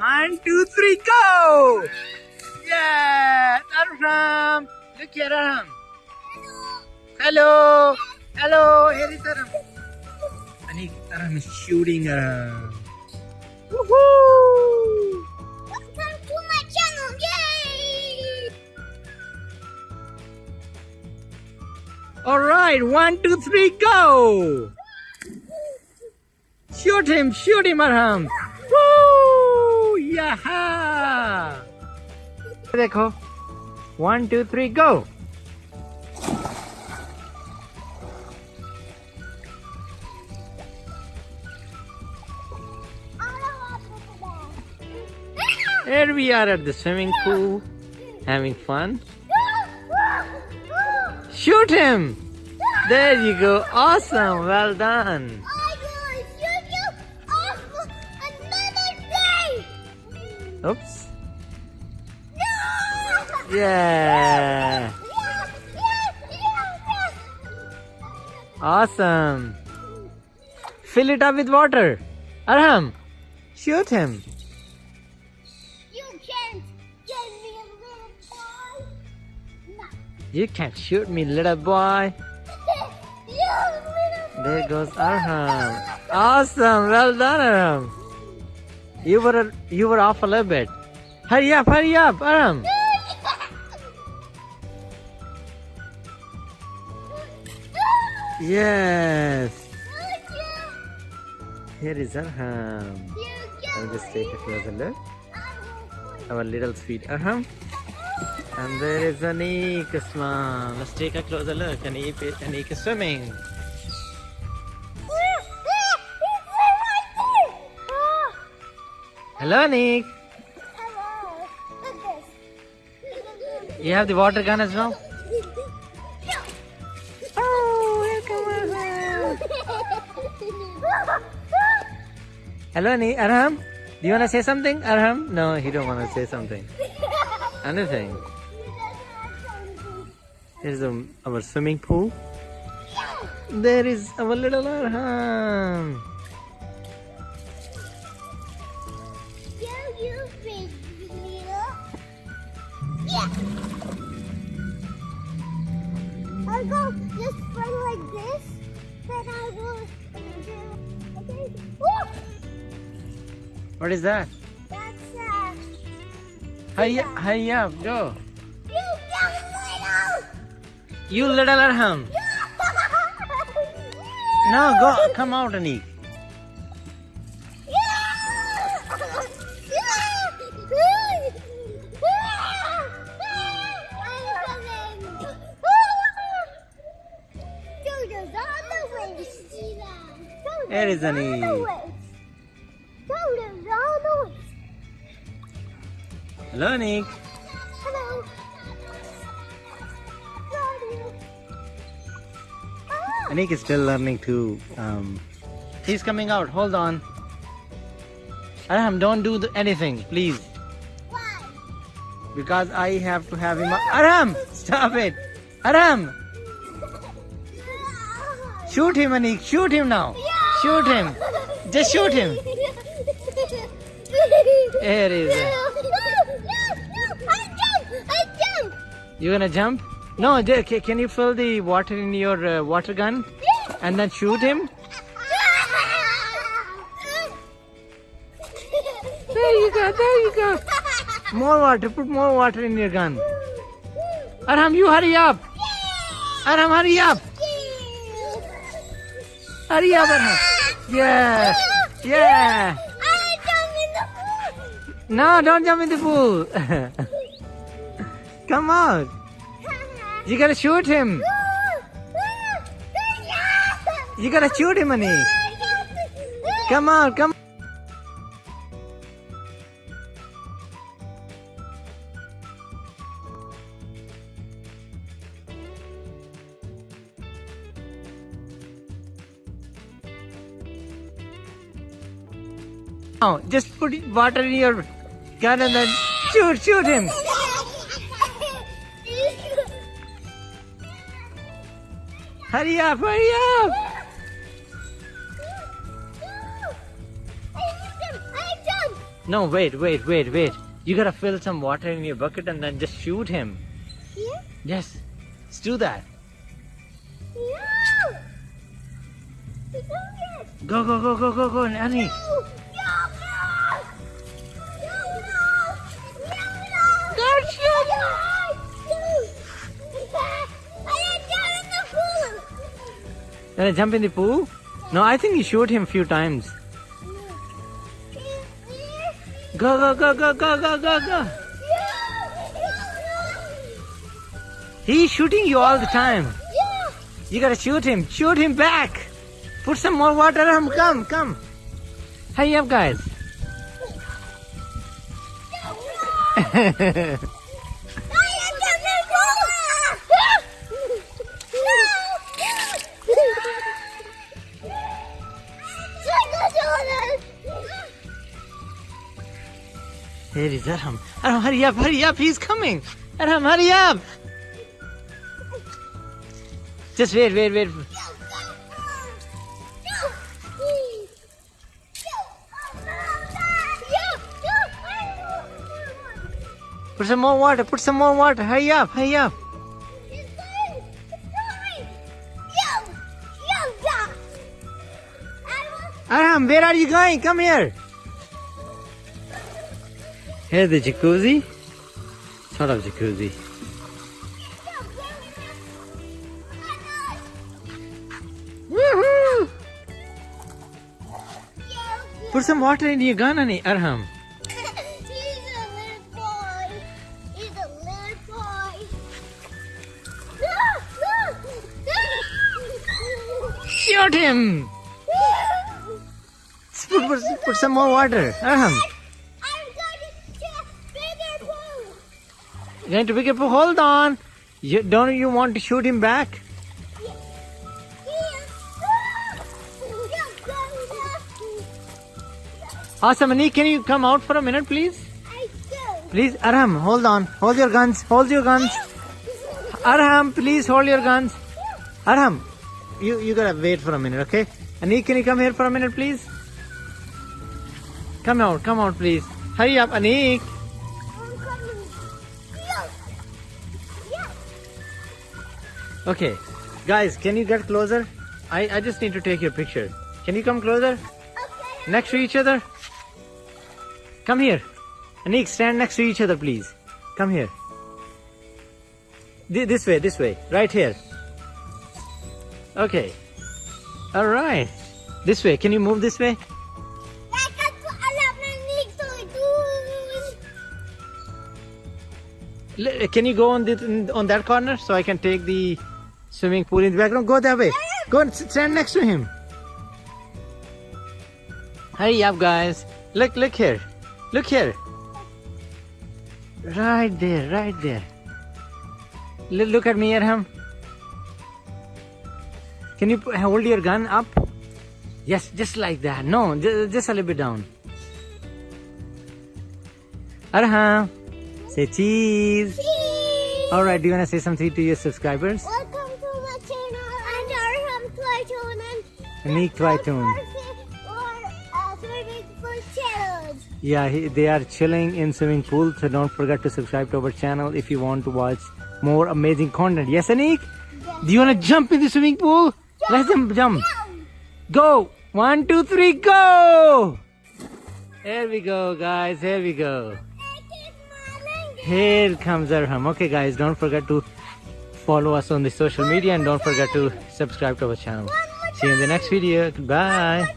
One, two, three, go! Yeah! Arham! Look here, Arham. Hello! Hello! Here is Arham. Anik, Arham is shooting Arham. Woohoo! Welcome to my channel! Yay! Alright, one, two, three, go! Shoot him, shoot him, Arham! Woo! Yaha! देखो one two three go Here we are at the swimming pool, having fun. Shoot him! There you go. Awesome. Well done. Oops. Yeah. Awesome. Fill it up with water. Arham, shoot him. You can't get me a little boy! No. You can't shoot me, little boy. you little There goes Arham. Awesome. Well done, Arham. You were you were off a little bit. Hurry up, hurry up, Arham. Yes. Here is Arham. I'll just take a closer look. Our little sweet Arham. And there is Anik, Usman. Let's take a closer look. Anik, Anik is swimming. Hello, Nick. Hello. Look this. You have the water gun as well? Yeah. Oh, welcome, Hello, Anik. Arham, do you want to say something? Arham? No, he don't want to say something. Anything. Here's the, um, our swimming pool. There is our little Arham. I'll go just like this. Then I will do. Okay. What is that? That's uh. Hurry, up, hurry up, go. You little. You little Arham. No, go, come out, Anik. Here is Anik. Hello, Anik. Hello. Ah. Anik is still learning to. Um, he's coming out. Hold on. Arham, don't do the, anything, please. Why? Because I have to have him. Arham, stop it. Arham, shoot him, Anik. Shoot him now. Shoot him. Just shoot him. Here is it. I jump! I jump! You gonna jump? No, can you fill the water in your uh, water gun and then shoot him? There you go, there you go. More water, put more water in your gun. Arham, you hurry up. Arham, hurry up. Hurry up, Arham. Yeah, yeah. I jump in the pool! No, don't jump in the pool. Come on. You gotta shoot him. You gotta shoot him, Anik. Come on, come on. Just put water in your gun and then shoot, shoot him. Hurry up, hurry up. No, wait, wait, wait, wait. You gotta fill some water in your bucket and then just shoot him. Here? Yes, let's do that. No! Go, go, go, go, go, go, Annie. No! Gonna jump in the pool? No, I think you shoot him a few times. Go, go, go, go, go, go, go, go. He's shooting you all the time. You gotta shoot him. Shoot him back. Put some more water on him. Come, come. Hurry up, guys. No! Here is Arham. Arham, hurry up, hurry up. He's coming. Arham, hurry up. Just wait, wait, wait. Put some more water. Put some more water. Hurry up, hurry up. Arham, where are you going? Come here. Here's the jacuzzi. Sort of jacuzzi. Woohoo! Put some water in your gun, Annie. Arham. He's a little boy. He's a little boy. Shoot him. Put, put, put some more water. Arham. I'm going to bigger pool. Going to pick up. Hold on. You, don't you want to shoot him back? Awesome, Annie. Can you come out for a minute, please? Please, Arham, hold on. Hold your guns. Hold your guns. Arham, please hold your guns. Arham, you, you gotta wait for a minute, okay? Anik, can you come here for a minute, please? Come out, come out, please. Hurry up, Anik. Okay, guys, can you get closer? I, I just need to take your picture. Can you come closer? Okay. Next to each other? Come here. Anik, stand next to each other, please. Come here. Thi- This way, this way. Right here. Okay. Alright. This way. Can you move this way? That's what alam na nito do. L- Can you go on the, on that corner so I can take the swimming pool in the background? Go that way. Go and stand next to him. Hurry up, guys. Look, look here. Look here. Right there, right there. L- look at me, Arham. Can you hold your gun up? Yes, just like that. No, just a little bit down. Arham, say cheese. Cheese. All right, do you want to say something to your subscribers? Unique Twytoon. Or uh, swimming pool challenge. Yeah, he, they are chilling in swimming pool, so don't forget to subscribe to our channel if you want to watch more amazing content. Yes, Anik? Yes. Do you want to jump in the swimming pool? Let them jump. Go. Go! One, two, three, go! Here we go, guys. Here we go. I keep smiling. Here comes Arham. Okay, guys, don't forget to follow us on the social media and don't forget to subscribe to our channel. See you in the next video. Goodbye.